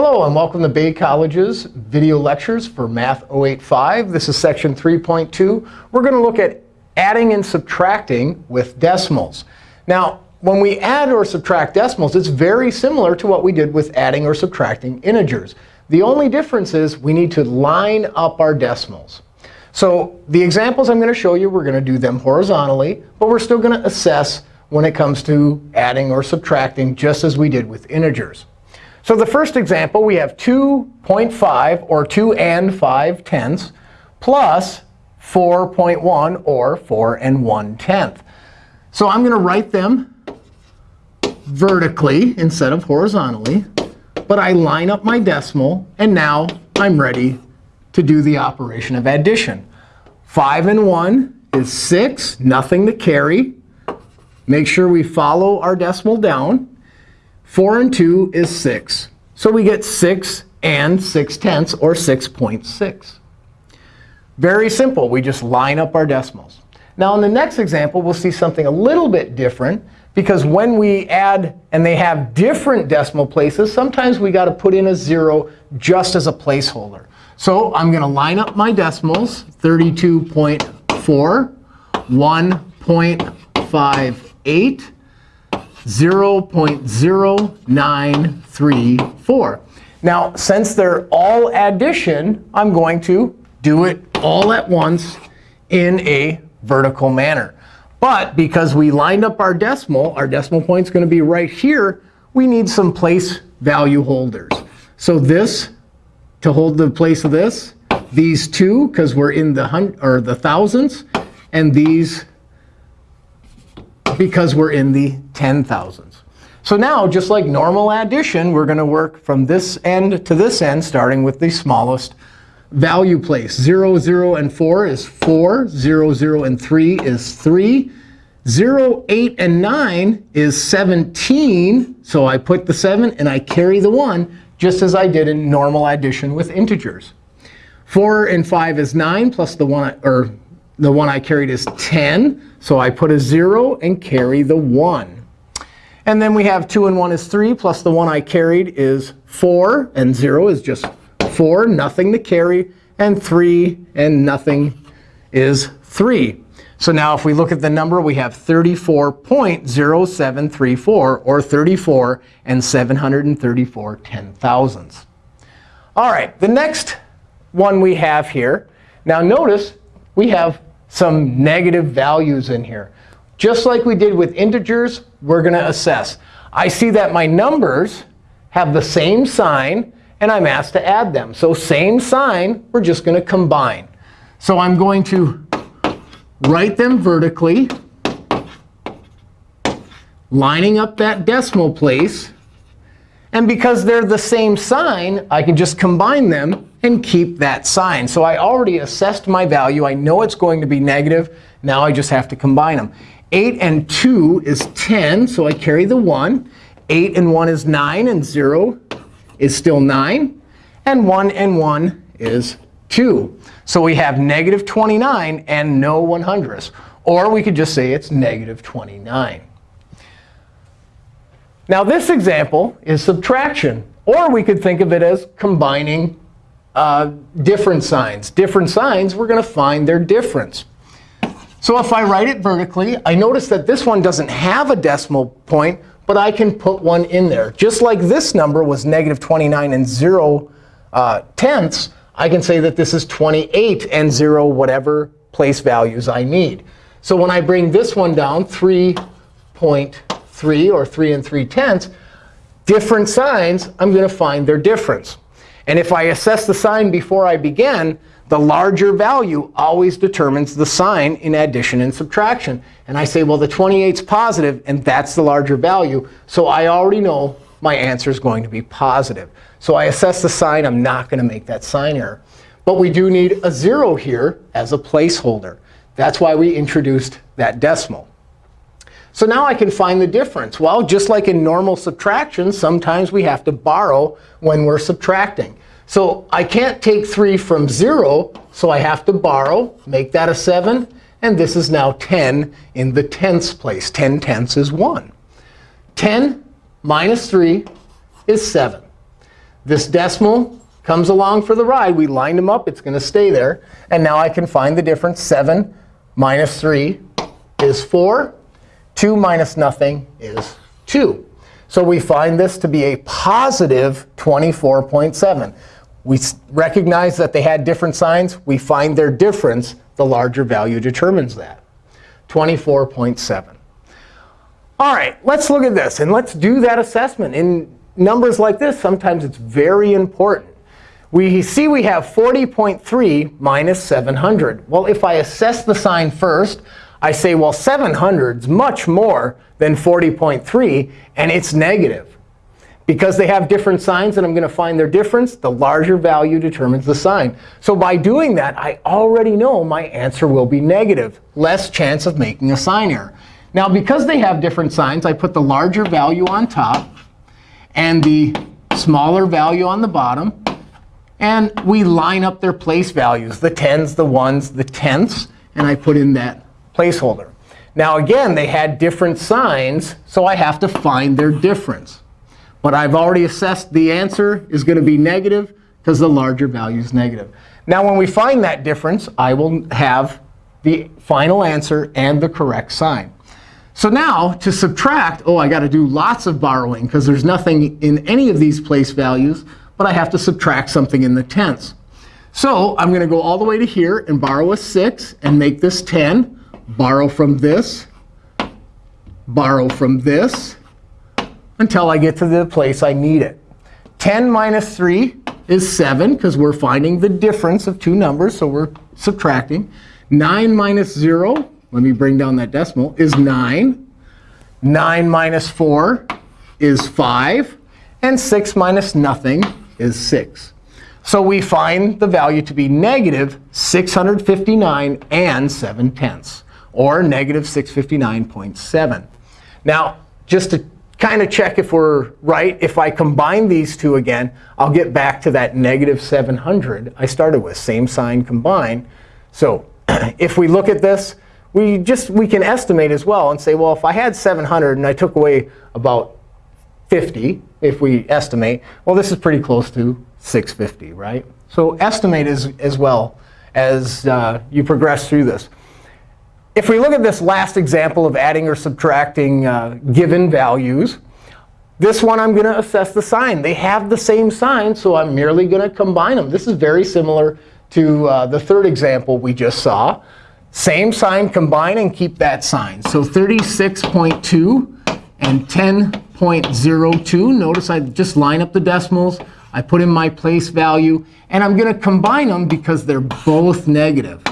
Hello, and welcome to Bay College's video lectures for Math 085. This is section 3.2. We're going to look at adding and subtracting with decimals. Now, when we add or subtract decimals, it's very similar to what we did with adding or subtracting integers. The only difference is we need to line up our decimals. So the examples I'm going to show you, we're going to do them horizontally. But we're still going to assess when it comes to adding or subtracting, just as we did with integers. So the first example, we have 2.5, or 2 and 5 tenths, plus 4.1, or 4 and 1 tenth. So I'm going to write them vertically instead of horizontally. But I line up my decimal. And now I'm ready to do the operation of addition. 5 and 1 is 6, nothing to carry. Make sure we follow our decimal down. 4 and 2 is 6. So we get 6 and 6 tenths, or 6.6. Very simple. We just line up our decimals. Now, in the next example, we'll see something a little bit different. Because when we add and they have different decimal places, sometimes we got to put in a 0 just as a placeholder. So I'm going to line up my decimals, 32.4, 1.58, 0.0934. Now, since they're all addition, I'm going to do it all at once in a vertical manner. But because we lined up our decimal, our decimal point is going to be right here, we need some place value holders. So this, to hold the place of this, these two, because we're in the hun or the thousands, and these because we're in the ten thousands. So now, just like normal addition, we're going to work from this end to this end, starting with the smallest value place. 0, 0, and 4 is 4. 0, 0, and 3 is 3. 0, 8, and 9 is 17. So I put the 7 and I carry the 1, just as I did in normal addition with integers. 4 and 5 is 9, plus the 1, or the one I carried is 10. So I put a 0 and carry the 1. And then we have 2 and 1 is 3, plus the one I carried is 4. And 0 is just 4, nothing to carry. And 3 and nothing is 3. So now if we look at the number, we have 34.0734, or 34 and 734 ten thousandths. All right, the next one we have here. Now notice we have some negative values in here. Just like we did with integers, we're going to assess. I see that my numbers have the same sign, and I'm asked to add them. So same sign, we're just going to combine. So I'm going to write them vertically, lining up that decimal place. And because they're the same sign, I can just combine them and keep that sign. So I already assessed my value. I know it's going to be negative. Now I just have to combine them. 8 and 2 is 10, so I carry the 1. 8 and 1 is 9, and 0 is still 9. And 1 and 1 is 2. So we have negative 29 and no 100ths. Or we could just say it's negative 29. Now this example is subtraction. Or we could think of it as combining uh, different signs. Different signs, we're going to find their difference. So if I write it vertically, I notice that this one doesn't have a decimal point, but I can put one in there. Just like this number was negative 29 and 0 uh, tenths, I can say that this is 28 and 0 whatever place values I need. So when I bring this one down, 3.3 or 3 and 3 tenths, different signs, I'm going to find their difference. And if I assess the sign before I begin, the larger value always determines the sign in addition and subtraction. And I say, well, the 28 is positive, and that's the larger value. So I already know my answer is going to be positive. So I assess the sign. I'm not going to make that sign error. But we do need a 0 here as a placeholder. That's why we introduced that decimal. So now I can find the difference. Well, just like in normal subtraction, sometimes we have to borrow when we're subtracting. So I can't take 3 from 0, so I have to borrow, make that a 7. And this is now 10 in the tenths place. 10 tenths is 1. 10 minus 3 is 7. This decimal comes along for the ride. We lined them up. It's going to stay there. And now I can find the difference. 7 minus 3 is 4. 2 minus nothing is 2. So we find this to be a positive 24.7. We recognize that they had different signs. We find their difference. The larger value determines that. 24.7. All right, let's look at this. And let's do that assessment. In numbers like this, sometimes it's very important. We see we have 40.3 minus 700. Well, if I assess the sign first, I say, well, 700 is much more than 40.3, and it's negative. Because they have different signs and I'm going to find their difference, the larger value determines the sign. So by doing that, I already know my answer will be negative. Less chance of making a sign error. Now, because they have different signs, I put the larger value on top and the smaller value on the bottom. And we line up their place values, the tens, the ones, the tenths. And I put in that placeholder. Now, again, they had different signs, so I have to find their difference. But I've already assessed the answer is going to be negative because the larger value is negative. Now, when we find that difference, I will have the final answer and the correct sign. So now, to subtract, oh, I got to do lots of borrowing because there's nothing in any of these place values, but I have to subtract something in the tenths. So I'm going to go all the way to here and borrow a 6 and make this 10. Borrow from this. Borrow from this until I get to the place I need it. 10 minus 3 is 7, because we're finding the difference of two numbers, so we're subtracting. 9 minus 0 let me bring down that decimal, is 9. 9 minus 4 is 5. And 6 minus nothing is 6. So we find the value to be negative 659 and 7 tenths, or negative 659.7. Now, just to kind of check if we're right, if I combine these two again, I'll get back to that negative 700 I started with, same sign combined. So if we look at this, we just we can estimate as well and say, well, if I had 700 and I took away about 50, if we estimate, well, this is pretty close to 650, right? So estimate as, as well as uh, you progress through this. If we look at this last example of adding or subtracting uh, given values, this one I'm going to assess the sign. They have the same sign, so I'm merely going to combine them. This is very similar to uh, the third example we just saw. Same sign, combine and keep that sign. So 36.2 and 10.02. Notice I just line up the decimals. I put in my place value. And I'm going to combine them because they're both negative.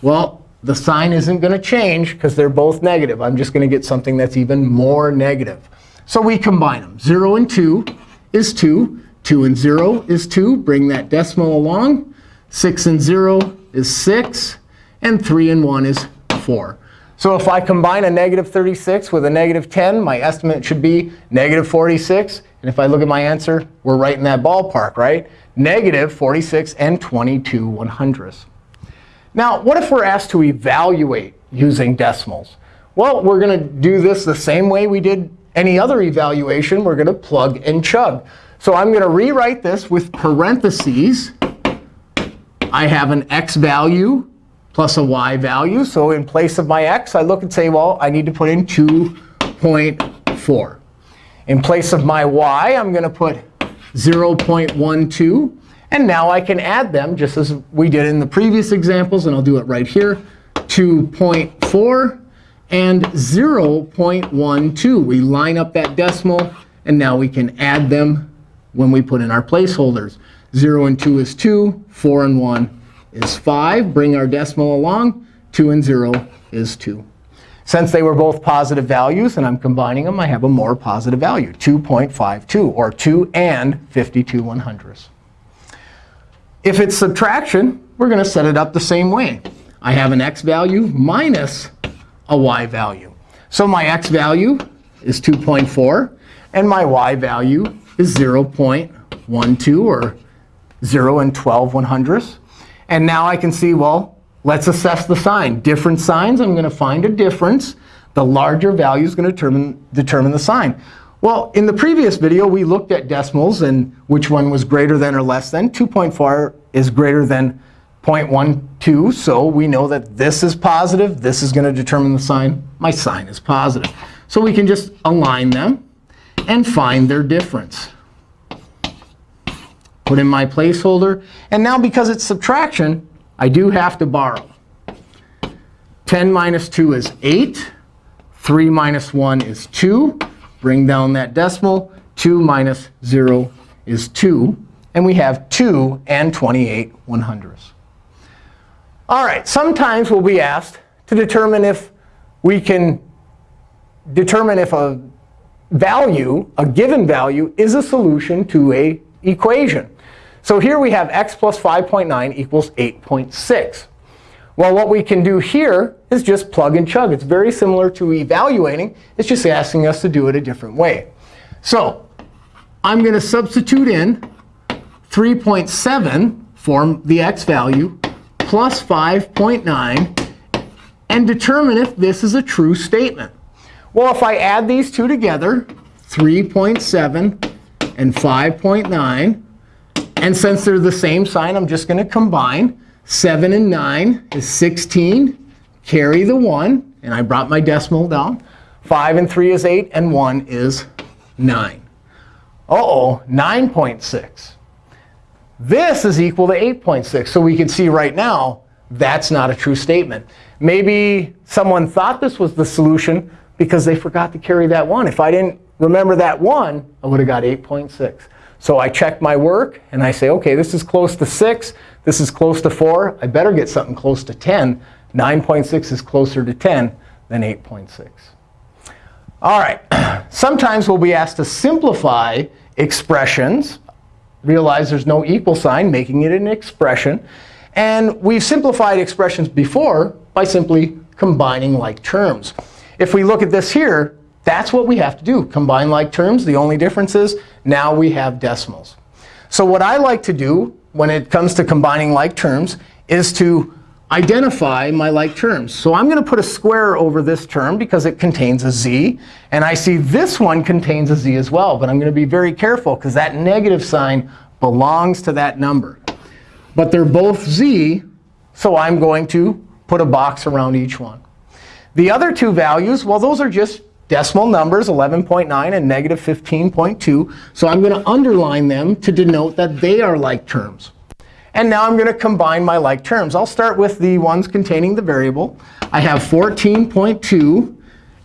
Well, the sign isn't going to change because they're both negative. I'm just going to get something that's even more negative. So we combine them. 0 and 2 is 2. 2 and 0 is 2. Bring that decimal along. 6 and 0 is 6 and 3 and 1 is 4. So if I combine a negative 36 with a negative 10, my estimate should be negative 46. And if I look at my answer, we're right in that ballpark, right? Negative 46 and 22 one hundredths. Now, what if we're asked to evaluate using decimals? Well, we're going to do this the same way we did any other evaluation. We're going to plug and chug. So I'm going to rewrite this with parentheses. I have an x value plus a y value. So in place of my x, I look and say, well, I need to put in 2.4. In place of my y, I'm going to put 0.12. And now I can add them just as we did in the previous examples. And I'll do it right here. 2.4 and 0.12. We line up that decimal. And now we can add them when we put in our placeholders. 0 and 2 is 2. 4 and 1 is 5. Bring our decimal along. 2 and 0 is 2. Since they were both positive values and I'm combining them, I have a more positive value, 2.52, or 2 and 52 one hundredths. If it's subtraction, we're going to set it up the same way. I have an x value minus a y value. So my x value is 2.4, and my y value is 0.12, or 0 and 12 one hundredths. And now I can see, well, let's assess the sign. Different signs, I'm going to find a difference. The larger value is going to determine, determine the sign. Well, in the previous video, we looked at decimals and which one was greater than or less than. 2.4 is greater than 0.12, so we know that this is positive. This is going to determine the sign. My sign is positive. So we can just align them and find their difference. Put in my placeholder. And now because it's subtraction, I do have to borrow. 10 minus 2 is 8. 3 minus 1 is 2. Bring down that decimal. 2 minus 0 is 2. And we have 2 and 28 one hundredths. All right, sometimes we'll be asked to determine if we can determine if a value, a given value, is a solution to a equation. So here we have x plus 5.9 equals 8.6. Well, what we can do here is just plug and chug. It's very similar to evaluating. It's just asking us to do it a different way. So I'm going to substitute in 3.7 for the x value plus 5.9 and determine if this is a true statement. Well, if I add these two together, 3.7 and 5.9, and since they're the same sign, I'm just going to combine. 7 and 9 is 16. Carry the 1. And I brought my decimal down. 5 and 3 is 8. And 1 is 9. Uh-oh, 9.6. This is equal to 8.6. So we can see right now that's not a true statement. Maybe someone thought this was the solution because they forgot to carry that 1. If I didn't remember that 1, I would have got 8.6. So I check my work, and I say, OK, this is close to 6. This is close to 4. I better get something close to 10. 9.6 is closer to 10 than 8.6. All right. Sometimes we'll be asked to simplify expressions. Realize there's no equal sign, making it an expression. And we've simplified expressions before by simply combining like terms. If we look at this here, that's what we have to do, combine like terms. The only difference is now we have decimals. So what I like to do when it comes to combining like terms is to identify my like terms. So I'm going to put a square over this term because it contains a z. And I see this one contains a z as well. But I'm going to be very careful because that negative sign belongs to that number. But they're both z, so I'm going to put a box around each one. The other two values, well, those are just decimal numbers, 11.9 and negative 15.2. So I'm going to underline them to denote that they are like terms. And now I'm going to combine my like terms. I'll start with the ones containing the variable. I have 14.2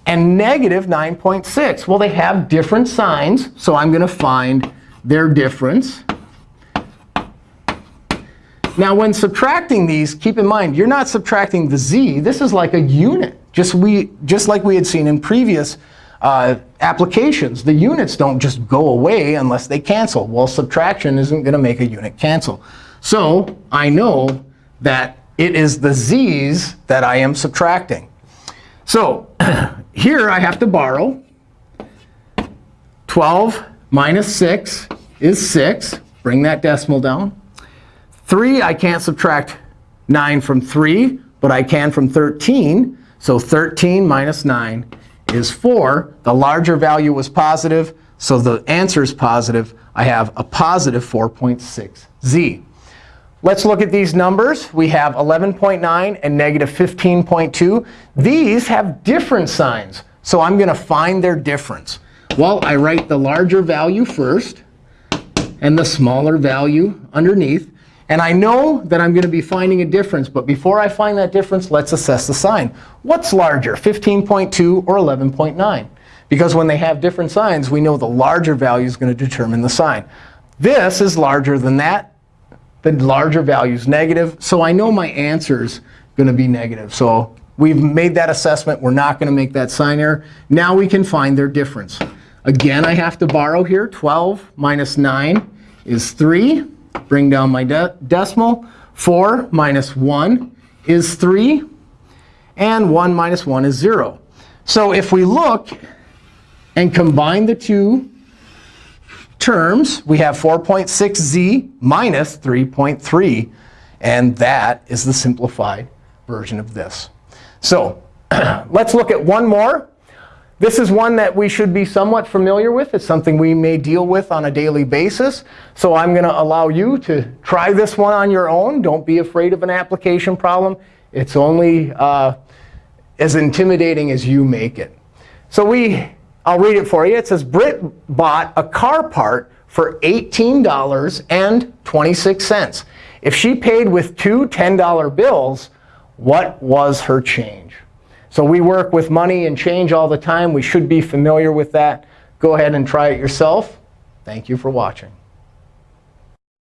and negative 9.6. Well, they have different signs, so I'm going to find their difference. Now, when subtracting these, keep in mind, you're not subtracting the z. This is like a unit. Just, we, just like we had seen in previous uh, applications, the units don't just go away unless they cancel. Well, subtraction isn't going to make a unit cancel. So I know that it is the z's that I am subtracting. So here I have to borrow. 12 minus 6 is 6. Bring that decimal down. 3, I can't subtract 9 from 3, but I can from 13. So 13 minus 9 is 4. The larger value was positive, so the answer is positive. I have a positive 4.6z. Let's look at these numbers. We have 11.9 and negative 15.2. These have different signs, so I'm going to find their difference. Well, I write the larger value first and the smaller value underneath. And I know that I'm going to be finding a difference. But before I find that difference, let's assess the sign. What's larger, 15.2 or 11.9? Because when they have different signs, we know the larger value is going to determine the sign. This is larger than that. The larger value is negative. So I know my answer is going to be negative. So we've made that assessment. We're not going to make that sign error. Now we can find their difference. Again, I have to borrow here. 12 minus 9 is 3 bring down my de decimal. 4 minus 1 is 3. And 1 minus 1 is 0. So if we look and combine the two terms, we have 4.6z minus 3.3. And that is the simplified version of this. So let's look at one more. This is one that we should be somewhat familiar with. It's something we may deal with on a daily basis. So I'm going to allow you to try this one on your own. Don't be afraid of an application problem. It's only uh, as intimidating as you make it. So we, I'll read it for you. It says, Britt bought a car part for $18.26. If she paid with two $10 bills, what was her change? So we work with money and change all the time. We should be familiar with that. Go ahead and try it yourself. Thank you for watching.